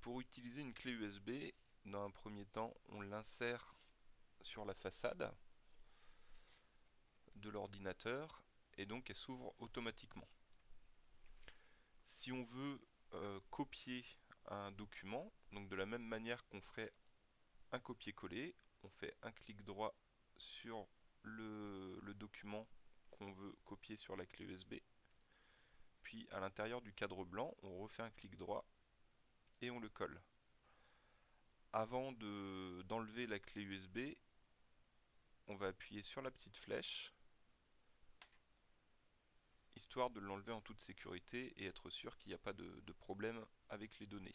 Pour utiliser une clé USB, dans un premier temps, on l'insère sur la façade de l'ordinateur et donc elle s'ouvre automatiquement. Si on veut euh, copier un document, donc de la même manière qu'on ferait un copier-coller, on fait un clic droit sur le document qu'on veut copier sur la clé USB, puis à l'intérieur du cadre blanc, on refait un clic droit et on le colle. Avant d'enlever la clé USB, on va appuyer sur la petite flèche, histoire de l'enlever en toute sécurité et être sûr qu'il n'y a pas de, problème avec les données.